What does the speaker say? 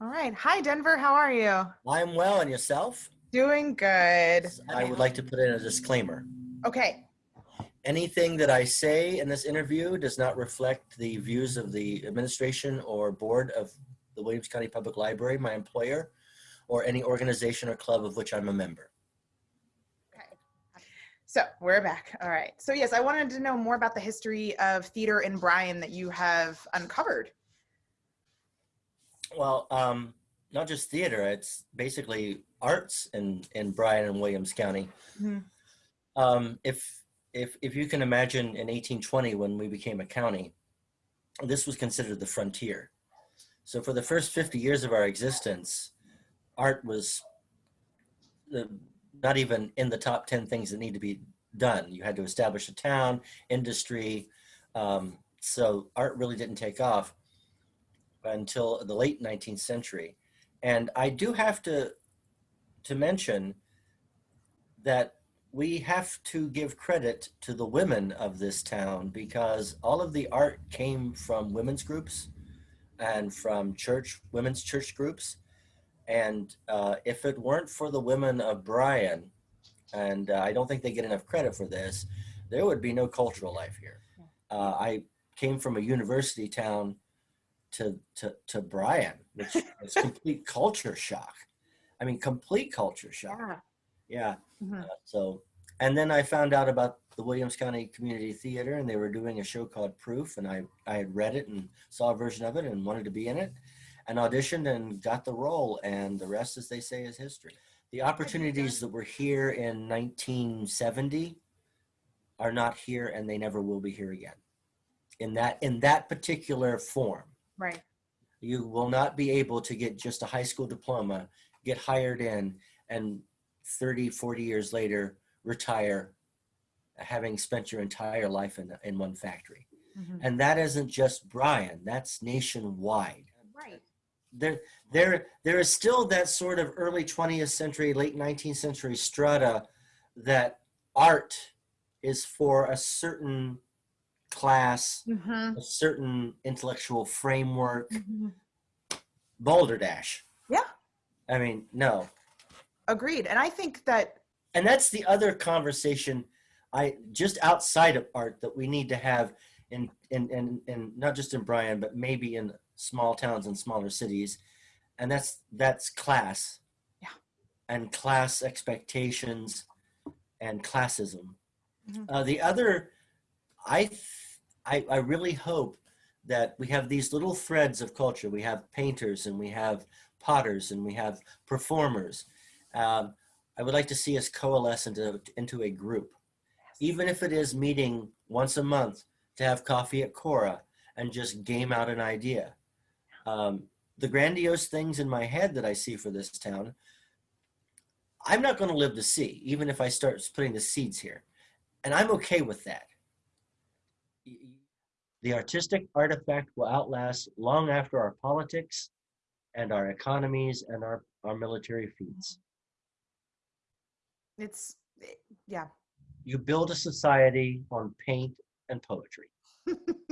All right. Hi, Denver. How are you? I'm well, and yourself? Doing good. I would like to put in a disclaimer. Okay. Anything that I say in this interview does not reflect the views of the administration or board of the Williams County Public Library, my employer, or any organization or club of which I'm a member. Okay. So we're back. All right. So yes, I wanted to know more about the history of theater in Bryan that you have uncovered. Well, um, not just theater, it's basically arts in, in Bryan and Williams County. Mhm. Um, if, if, if you can imagine in 1820 when we became a county, this was considered the frontier. So for the first 50 years of our existence, art was the, not even in the top 10 things that need to be done. You had to establish a town, industry. Um, so art really didn't take off until the late 19th century. And I do have to, to mention that we have to give credit to the women of this town because all of the art came from women's groups and from church, women's church groups. And uh, if it weren't for the women of Bryan, and uh, I don't think they get enough credit for this, there would be no cultural life here. Uh, I came from a university town to to to Bryan, which was complete culture shock. I mean, complete culture shock. Yeah. Yeah. Mhm. Uh, so, and then I found out about the Williams County Community Theater, and they were doing a show called Proof, and I I had read it and saw a version of it and wanted to be in it, and auditioned and got the role, and the rest, as they say, is history. The opportunities that were here in 1970 are not here, and they never will be here again. In that in that particular form Right. you will not be able to get just a high school diploma, get hired in, and 30, 40 years later, retire, having spent your entire life in, in one factory. Mhm. And that isn't just Bryan, that's nationwide. Right. There, there, there is still that sort of early 20th century, late 19th century strata that art is for a certain class, Mhm. a certain intellectual framework, Mhm. Boulder Dash. Yeah. I mean, no. Agreed. And I think that And that's the other conversation I just outside of art that we need to have in in in, in not just in Bryan, but maybe in small towns and smaller cities. And that's that's class. Yeah. And class expectations and classism. Mhm. Uh, the other, I, I I really hope that we have these little threads of culture. We have painters and we have potters and we have performers. Um, I would like to see us coalesce into, into a group, even if it is meeting once a month to have coffee at Cora and just game out an idea. Um, the grandiose things in my head that I see for this town, I'm not going to live to see, even if I start putting the seeds here. And I'm okay with that. The artistic artifact will outlast long after our politics and our economies and our, our military feats. it's, yeah. You build a society on paint and poetry.